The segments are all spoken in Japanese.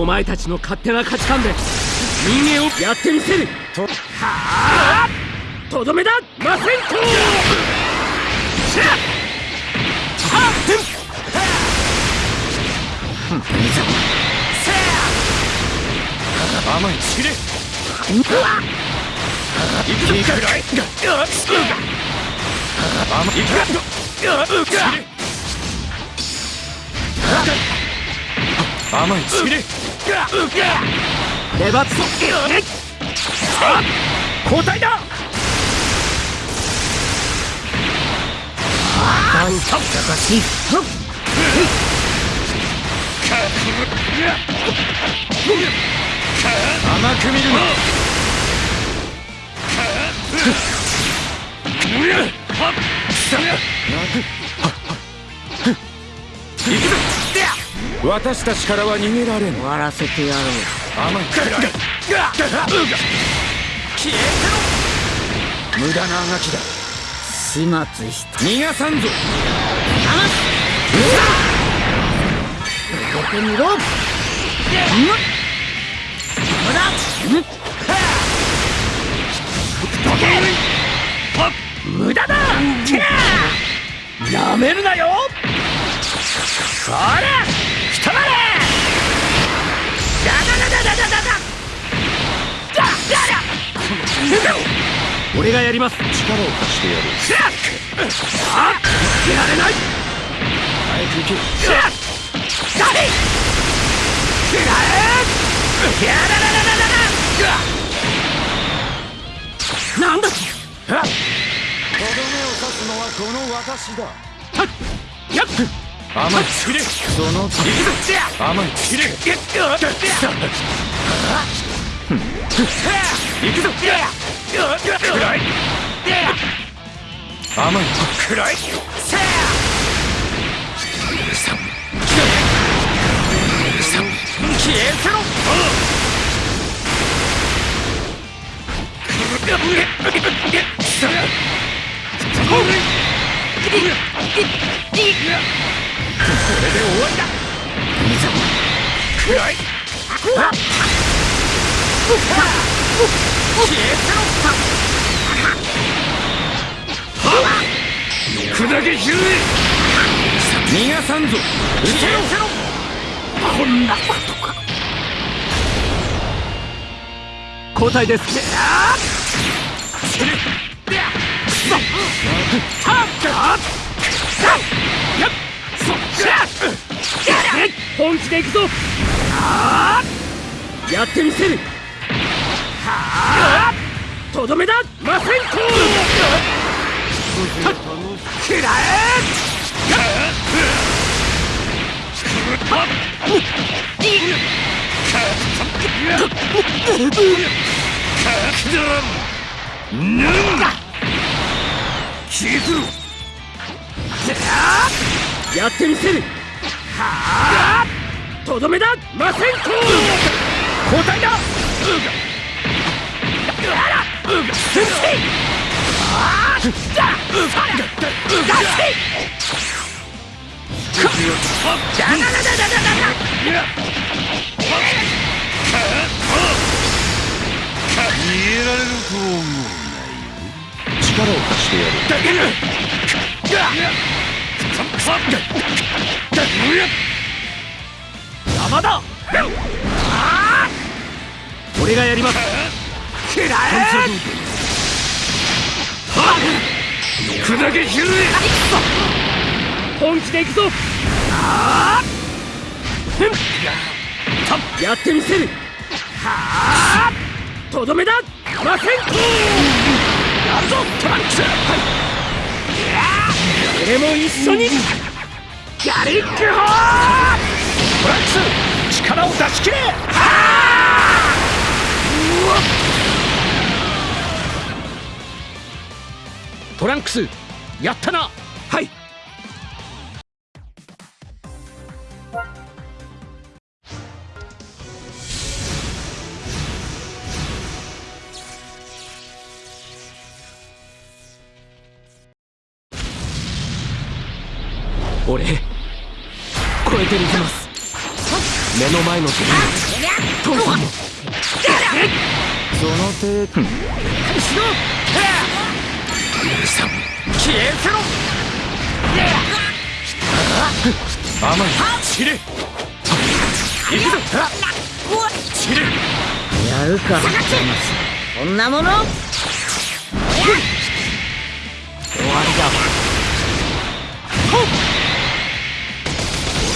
お前たちの勝手な価値観で人間をやってみせる。とはあとどめだマセンコしれうわいくかい甘いく甘いちれレバッツ交代だ。甘く見るな行くぞ私たちからは逃げられん。終わらせてやろう。甘い。くらい消えてろ無駄なあがきだ。始末して逃がさんぞ。動けみろ無駄だ。やめるなよ。そら俺がやります。力を貸してやる。あっ負けられない早く行けダメくらえやだだだだだなんだとどめを刺すのはこの私だはっ。やっ。甘いつれその行くぞ甘いつれ行くぞ。暗い。甘い。暗い。せやささ消えせろこれで終わりだいいぞ暗い砕けひる逃がさんぞ。撃てろこんなことか交代ですやってみせる。あとどめだマセンコくらえやってみせる。とどめだ。マセンコ交代だ。俺がやります砕けひる本気で行くぞ。やってみせる。はあとどめだませんこやるぞトランクス。はい。俺も一緒に。ギャリックホートランクス力を出し切れ。はうわっトランクスやったな。はい。俺超えてみせます。目の前の敵。に父さんも。その程度しろさん消えせろ。甘い散れ。行くぞ。散れ。やるかこんなもの。終わりだ。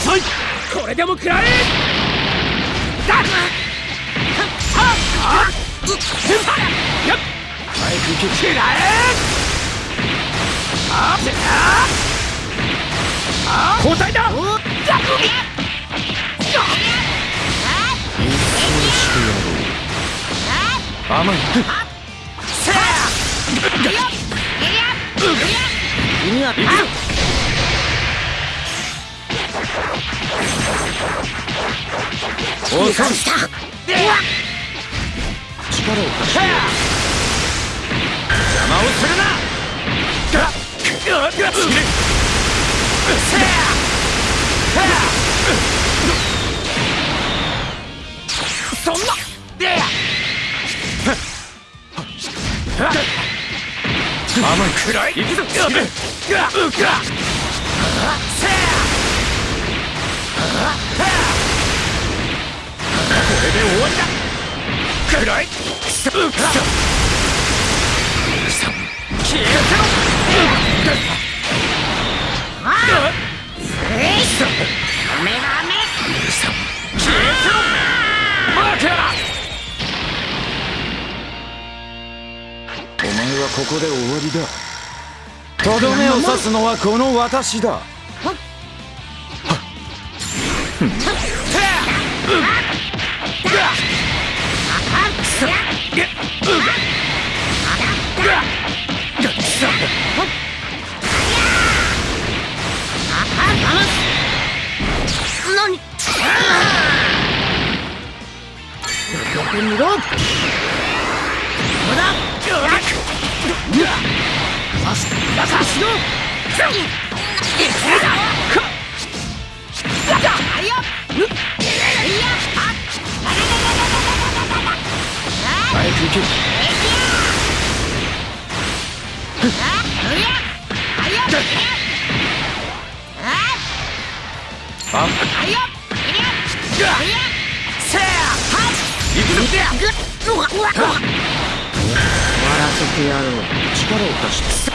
遅い。これでも食らえ。だ。っ。あっ。やっ。早く行け食らえ。あっあ交代そんな。で甘い。くらい。行くぞ散れがっここで終わりだ。とどめを刺すのはこの私だ。何？せてやろう力を貸して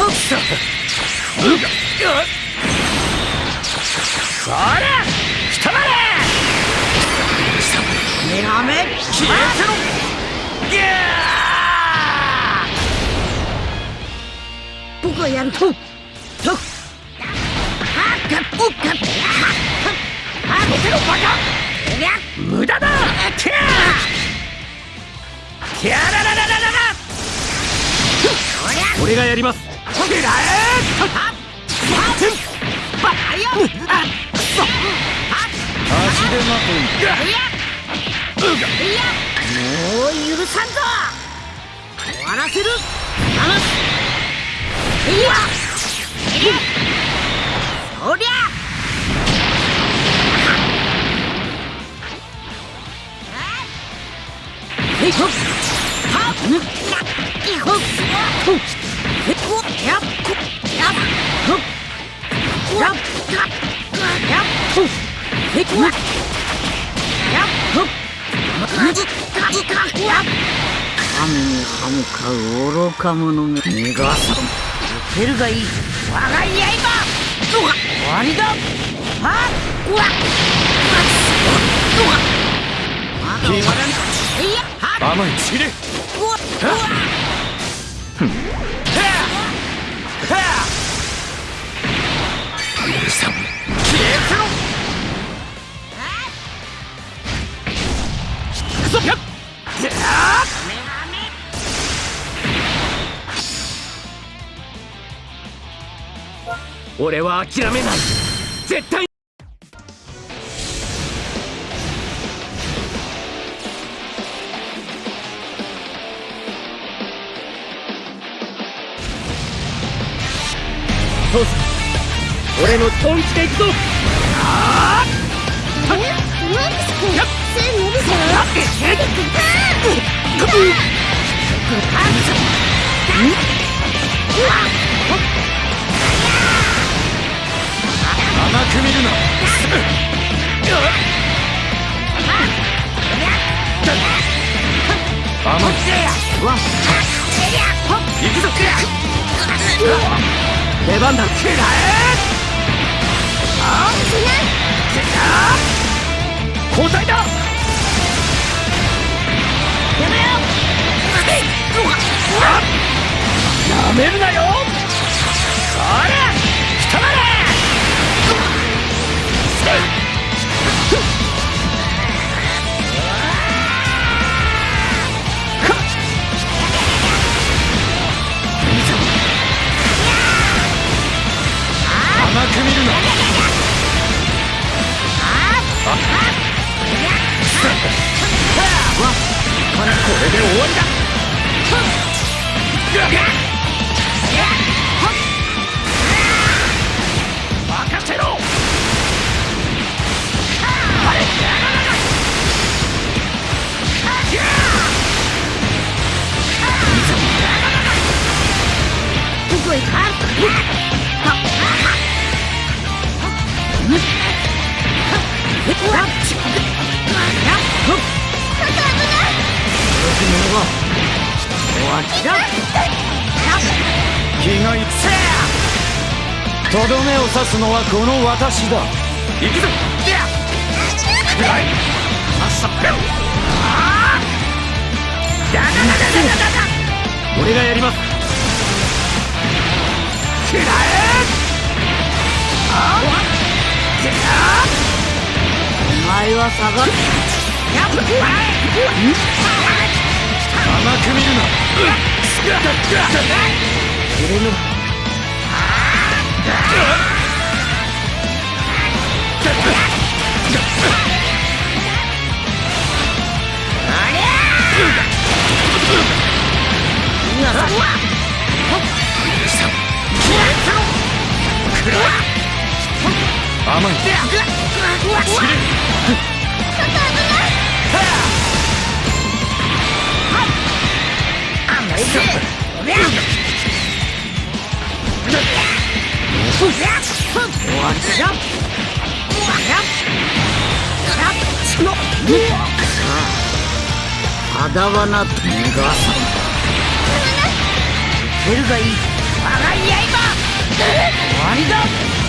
やっやっそれくたばれメガメ消えてろギャー僕がやるととはっおっかやめてろバカ無駄だてやてやらららららら俺がやりますくらえ足手まといもう許さんぞ終わらせる離すいやそりゃへいほっほっほっへっこやっこやっほっやっやっやっほっへっこやっほっまずかずかやっ神に歯向かう愚か者め逃がさん俺のトンチでいくぞ。うわっ。出番だ。グッグッで終わりだ。せろこ者をは嫌気がいせとどめを刺すのはこの私だ行くぞでやくらい俺がやりますくらえあお前は下がる。やっ甘く見るない。だわながさんがいいが終わりだ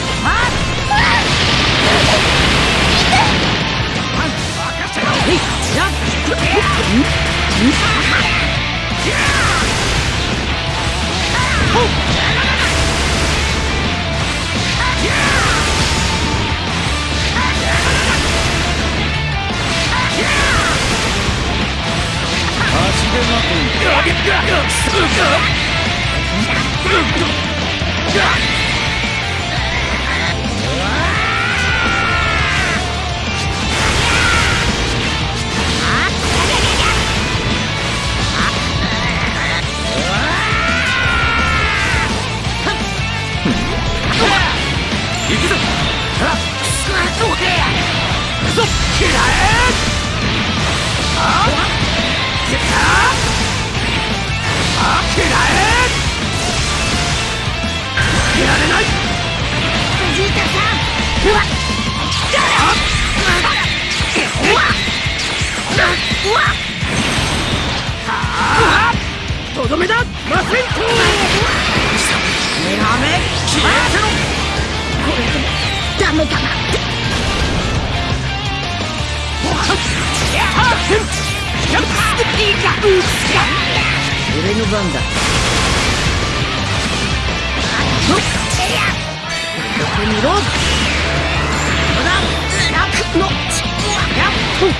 とどめだ。魔戦闘メガメ消えてろこれでダメだ。なの番だや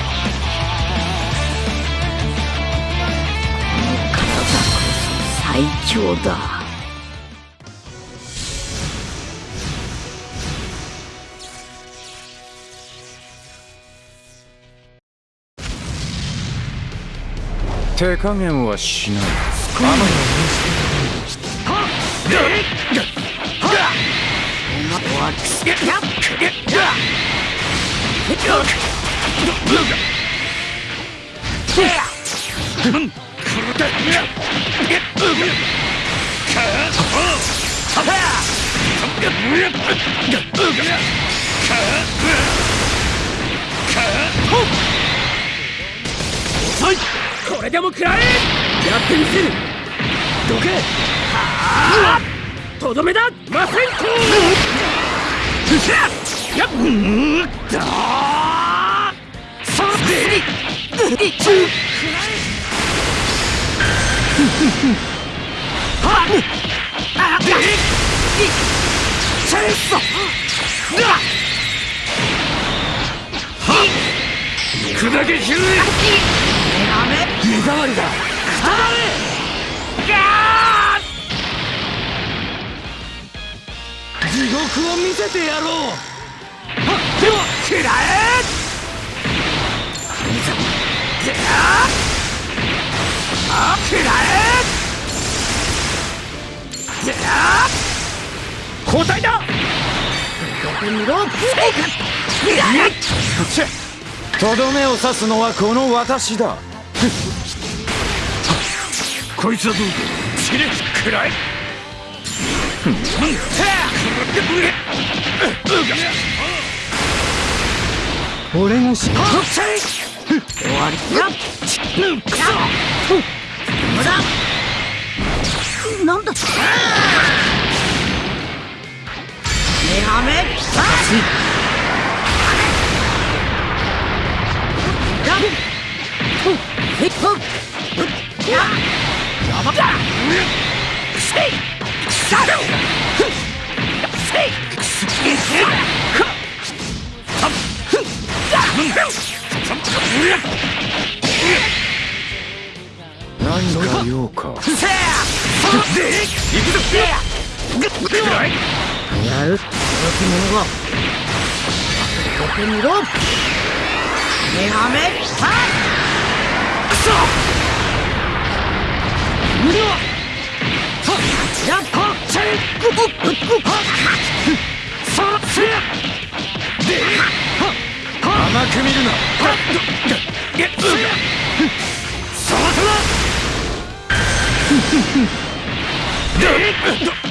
っ最強だ。手加減はしない。これでも食らえ。やってみせる。どけ。はあとどめだ。マセンコやっ。うんださあ砕けひる目障りだくたばれガー地獄を見せてやろうはっ！では食らえでああ食らえであ交代だ。とどめを刺すのはこの私だ。こいつはどうかチレくらい俺がし終わりだ無駄なんだ。目はめ。バシやっほっへっ。ほっやば。っいやる驚き者がよけみろ目はめパくそ無料やっほチェイグッグッグッそらせで甘く見るなげっそらそらでくらえでっ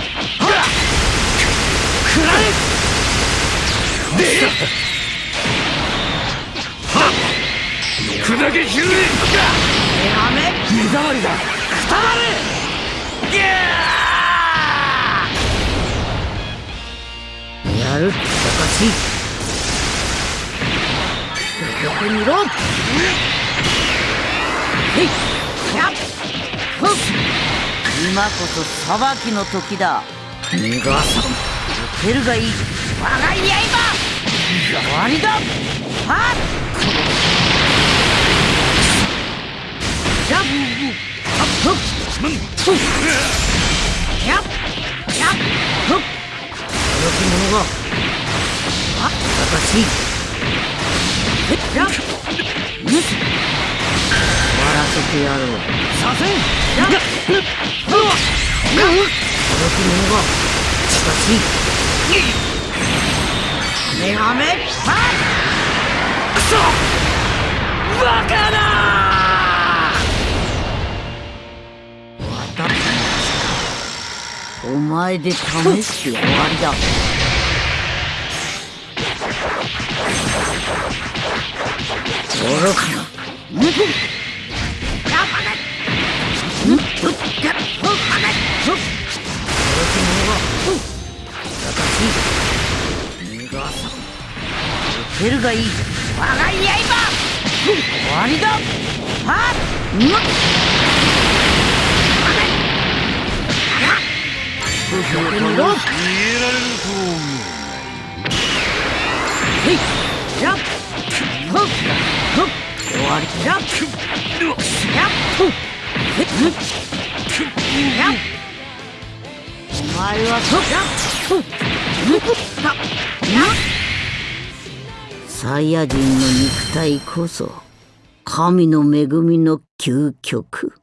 砕けひるえ目はめ。目障りだくたばれギャーやるおかしいよけみろへいやっほっ今こそ裁きの時だ逃がさん蹴るがいい。我が刃終わりだ。はっ。やっほっほっやっやっほっ驚き者があおかしい。へっやっぬ終わらせてやろう。させん。やっほっ驚き者がしかし目はめパくそバカだお前で試して終わりだ。愚かな。ぬくやっしい逃がさん蹴るがいい我が刃終わりだはっうわっ逃げられると思うへいやっほっほっ終わりやっやっほっへっぬっやっお前はほっやっほっぬったやっサイヤ人の肉体こそ神の恵みの究極。